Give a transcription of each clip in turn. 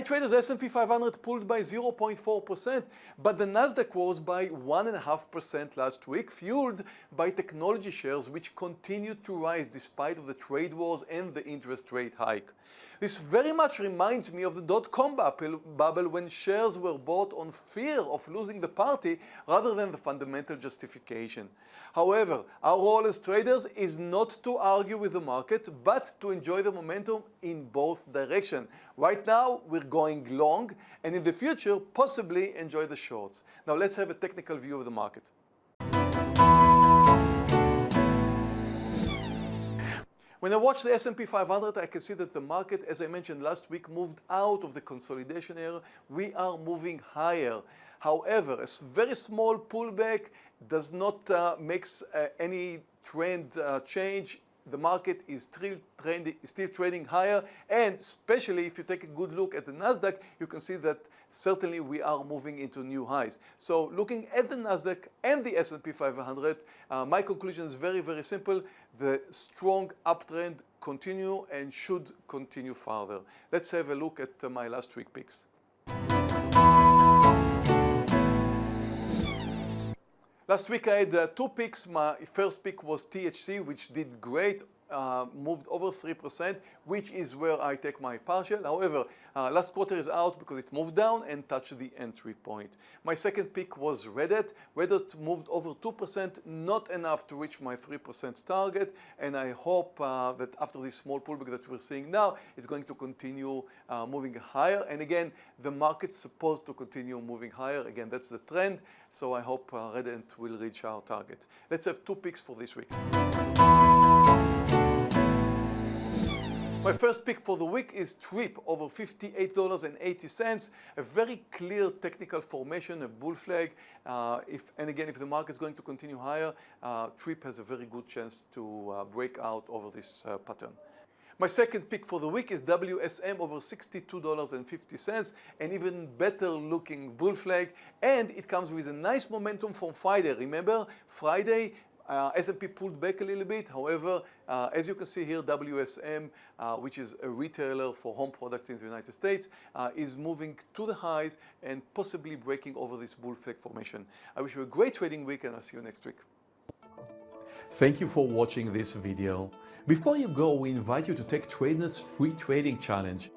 Hi traders, S&P 500 pulled by 0.4%, but the Nasdaq rose by 1.5% last week, fueled by technology shares which continued to rise despite of the trade wars and the interest rate hike. This very much reminds me of the dot-com bubble when shares were bought on fear of losing the party rather than the fundamental justification. However, our role as traders is not to argue with the market, but to enjoy the momentum in both directions. Right now, we're going long, and in the future, possibly enjoy the shorts. Now let's have a technical view of the market. When I watch the S&P 500, I can see that the market, as I mentioned last week, moved out of the consolidation area. We are moving higher. However, a very small pullback does not uh, make uh, any trend uh, change the market is still, still trading higher and especially if you take a good look at the Nasdaq you can see that certainly we are moving into new highs. So looking at the Nasdaq and the S&P 500 uh, my conclusion is very very simple the strong uptrend continue and should continue further. Let's have a look at uh, my last week picks. Last week I had uh, two picks. My first pick was THC, which did great uh, moved over 3%, which is where I take my partial. However, uh, last quarter is out because it moved down and touched the entry point. My second pick was Reddit. Reddit moved over 2%, not enough to reach my 3% target, and I hope uh, that after this small pullback that we're seeing now, it's going to continue uh, moving higher. And again, the market's supposed to continue moving higher. Again, that's the trend. So I hope uh, Reddit will reach our target. Let's have two picks for this week. My first pick for the week is TRIP over $58.80. A very clear technical formation, a bull flag. Uh, if, and again, if the market is going to continue higher, uh, TRIP has a very good chance to uh, break out over this uh, pattern. My second pick for the week is WSM over $62.50, an even better looking bull flag, and it comes with a nice momentum from Friday. Remember, Friday uh, S&P pulled back a little bit. However, uh, as you can see here, WSM, uh, which is a retailer for home products in the United States, uh, is moving to the highs and possibly breaking over this bull flag formation. I wish you a great trading week and I'll see you next week. Thank you for watching this video. Before you go, we invite you to take TradeNet's free trading challenge.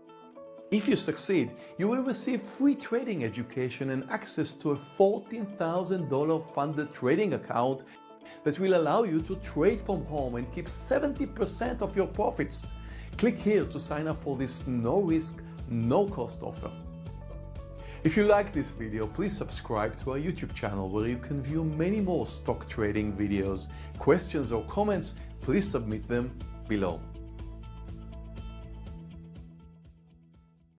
If you succeed, you will receive free trading education and access to a $14,000 funded trading account that will allow you to trade from home and keep 70% of your profits. Click here to sign up for this no risk, no cost offer. If you like this video, please subscribe to our YouTube channel where you can view many more stock trading videos. Questions or comments, please submit them below.